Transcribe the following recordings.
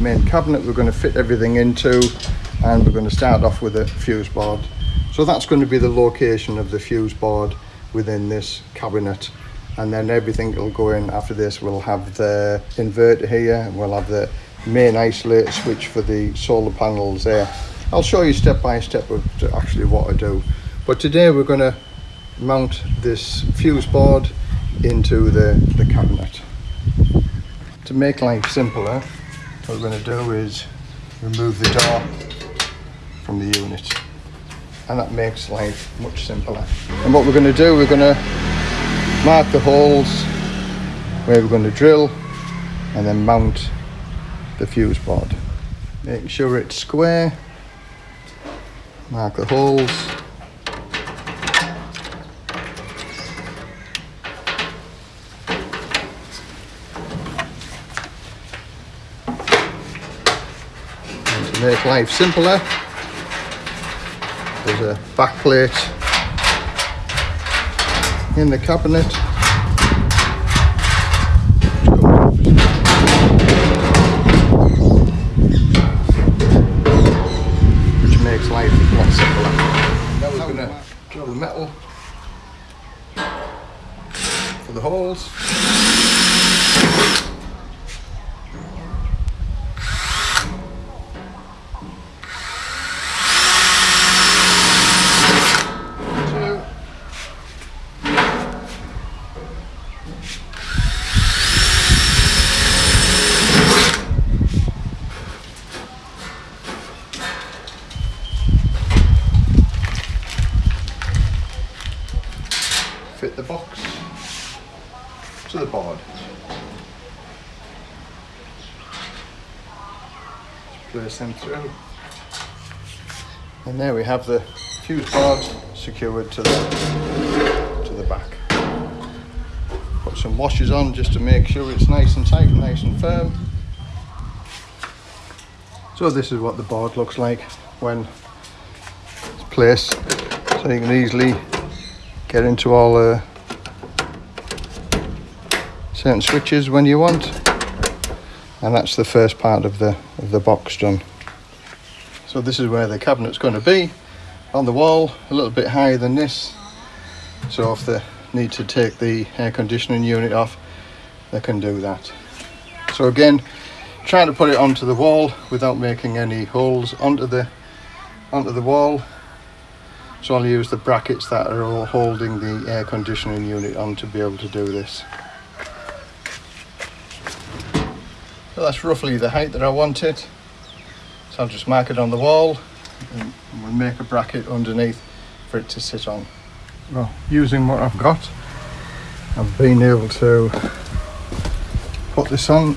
main cabinet we're going to fit everything into and we're going to start off with a fuse board. So that's going to be the location of the fuse board within this cabinet and then everything will go in after this. We'll have the inverter here, we'll have the main isolator switch for the solar panels there. I'll show you step by step of actually what I do. But today we're going to mount this fuse board into the, the cabinet. To make life simpler, what we're going to do is remove the door from the unit and that makes life much simpler. And what we're going to do, we're going to mark the holes where we're going to drill and then mount the fuse board. Make sure it's square, mark the holes make life simpler. There's a back plate in the cabinet. Which makes life a lot simpler. Now we're going to drill the metal for the holes the box to the board. Place them through. And there we have the fuse board secured to the to the back. Put some washers on just to make sure it's nice and tight, nice and firm. So this is what the board looks like when it's placed. So you can easily get into all the certain switches when you want. And that's the first part of the of the box done. So this is where the cabinet's going to be on the wall a little bit higher than this. So if they need to take the air conditioning unit off they can do that. So again trying to put it onto the wall without making any holes onto the onto the wall. So I'll use the brackets that are all holding the air conditioning unit on to be able to do this. So that's roughly the height that I wanted. So I'll just mark it on the wall and we'll make a bracket underneath for it to sit on. Well, using what I've got, I've been able to put this on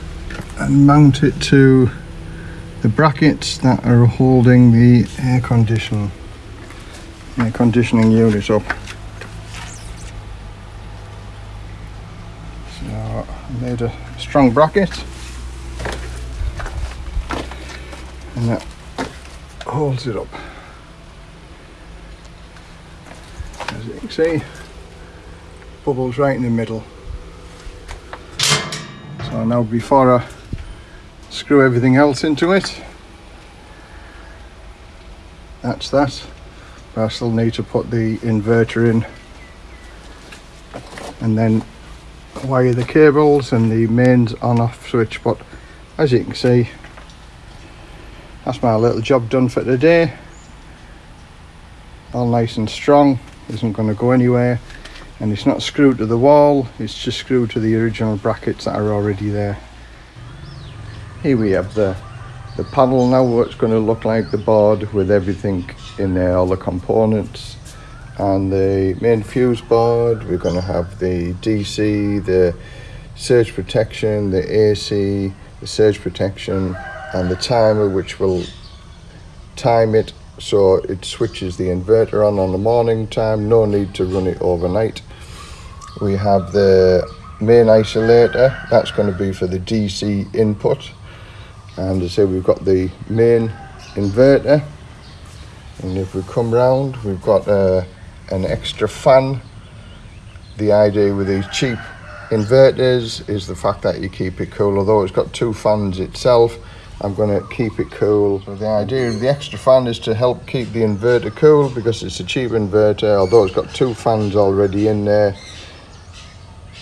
and mount it to the brackets that are holding the air conditioning my conditioning unit up. So I made a strong bracket and that holds it up. As you can see, bubbles right in the middle. So now before I screw everything else into it, that's that. But I still need to put the inverter in and then wire the cables and the mains on off switch but as you can see that's my little job done for today. All nice and strong isn't going to go anywhere and it's not screwed to the wall it's just screwed to the original brackets that are already there. Here we have the the panel now what's going to look like the board with everything in there all the components and the main fuse board we're going to have the DC the surge protection the AC the surge protection and the timer which will time it so it switches the inverter on on the morning time. No need to run it overnight. We have the main isolator. That's going to be for the DC input. And as I say we've got the main inverter. And if we come round we've got uh, an extra fan. The idea with these cheap inverters is the fact that you keep it cool although it's got two fans itself I'm going to keep it cool. So the idea of the extra fan is to help keep the inverter cool because it's a cheap inverter, although it's got two fans already in there.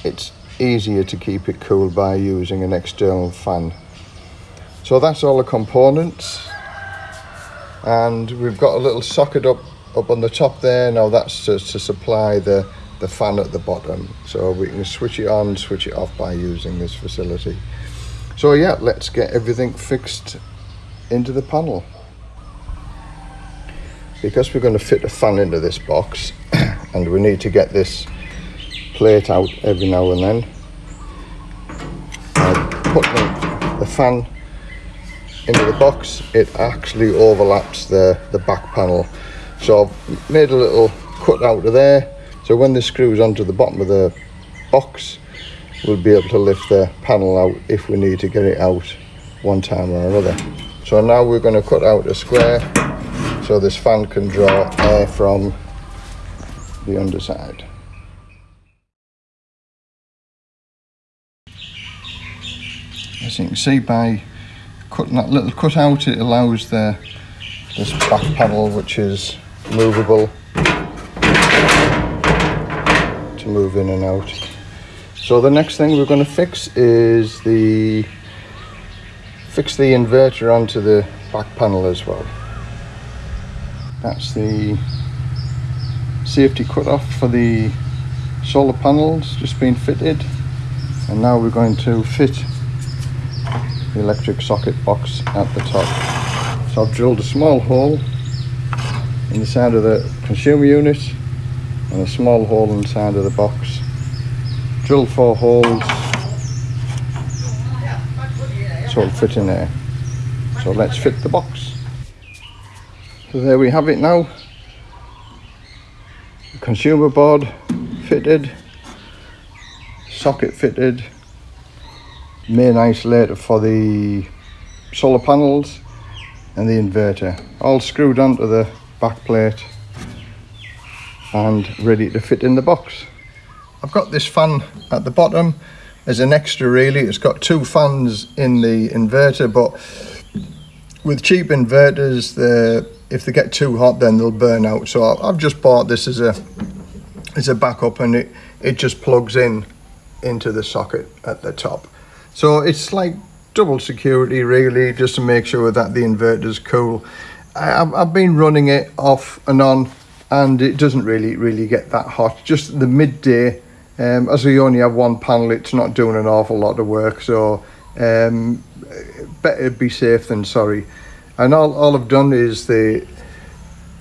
It's easier to keep it cool by using an external fan. So that's all the components. And we've got a little socket up, up on the top there. Now that's to, to supply the, the fan at the bottom. So we can switch it on, switch it off by using this facility. So yeah, let's get everything fixed into the panel. Because we're going to fit a fan into this box and we need to get this plate out every now and then. I put the, the fan into the box, it actually overlaps the, the back panel. So I've made a little cut out of there. So when this screws onto the bottom of the box, we'll be able to lift the panel out if we need to get it out one time or another. So now we're going to cut out a square so this fan can draw air from the underside. As you can see by cutting that little cut out it allows the this back panel which is movable to move in and out. So the next thing we're going to fix is the fix the inverter onto the back panel as well. That's the safety cut-off for the solar panels just been fitted and now we're going to fit the electric socket box at the top. So I've drilled a small hole in the side of the consumer unit and a small hole inside of the box drill four holes. So it'll fit in there. So let's fit the box. So there we have it now. Consumer board fitted socket fitted main isolator for the solar panels and the inverter. All screwed onto the back plate and ready to fit in the box I've got this fan at the bottom as an extra really. It's got two fans in the inverter, but with cheap inverters, the if they get too hot, then they'll burn out. So I've just bought this as a as a backup, and it it just plugs in into the socket at the top. So it's like double security really, just to make sure that the inverter's cool. I, I've been running it off and on, and it doesn't really really get that hot. Just the midday um, as we only have one panel, it's not doing an awful lot of work, so um, better be safe than sorry. And all, all I've done is the,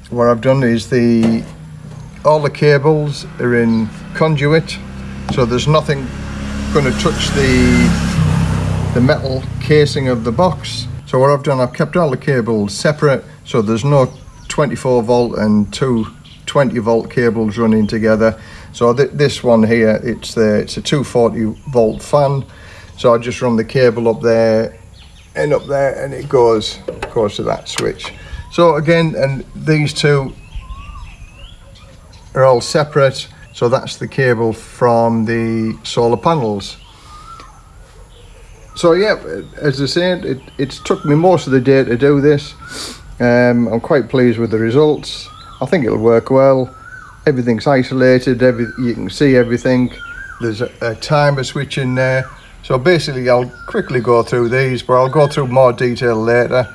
what I've done is the, all the cables are in conduit, so there's nothing going to touch the, the metal casing of the box. So what I've done, I've kept all the cables separate, so there's no 24 volt and two 20 volt cables running together. So th this one here, it's the it's a 240 volt fan. So I just run the cable up there and up there and it goes goes to that switch. So again, and these two are all separate. So that's the cable from the solar panels. So yeah, as I said, it, it's took me most of the day to do this. Um, I'm quite pleased with the results. I think it'll work well everything's isolated every you can see everything. There's a, a, timer switch in there. So basically I'll quickly go through these but I'll go through more detail later.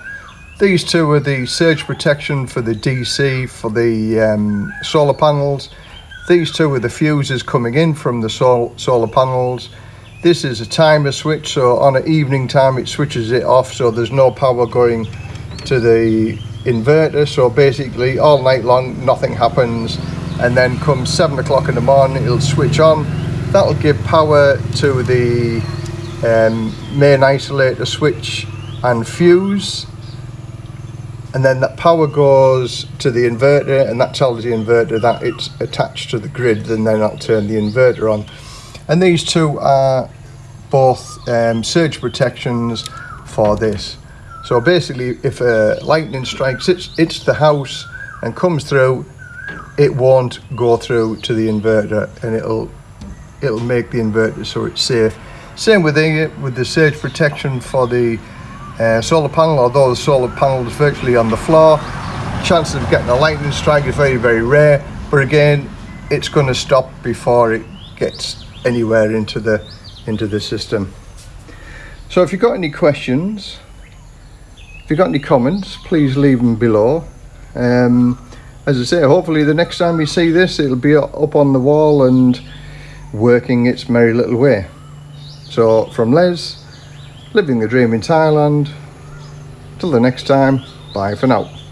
These two are the surge protection for the DC for the um, solar panels. These two are the fuses coming in from the sol solar panels. This is a timer switch so on an evening time it switches it off so there's no power going to the inverter. So basically all night long nothing happens and then come seven o'clock in the morning it'll switch on. That'll give power to the um, main isolator switch and fuse and then that power goes to the inverter and that tells the inverter that it's attached to the grid and then I'll turn the inverter on. And these two are both um, surge protections for this. So basically if a lightning strikes it's, it's the house and comes through it won't go through to the inverter and it'll it'll make the inverter so it's safe same with the with the surge protection for the uh, solar panel, although the solar panel is virtually on the floor. Chances of getting a lightning strike is very, very rare. But again, it's going to stop before it gets anywhere into the into the system. So if you've got any questions, if you've got any comments, please leave them below. Um, as I say, hopefully the next time you see this, it'll be up on the wall and working its merry little way. So from Les, living the dream in Thailand, till the next time, bye for now.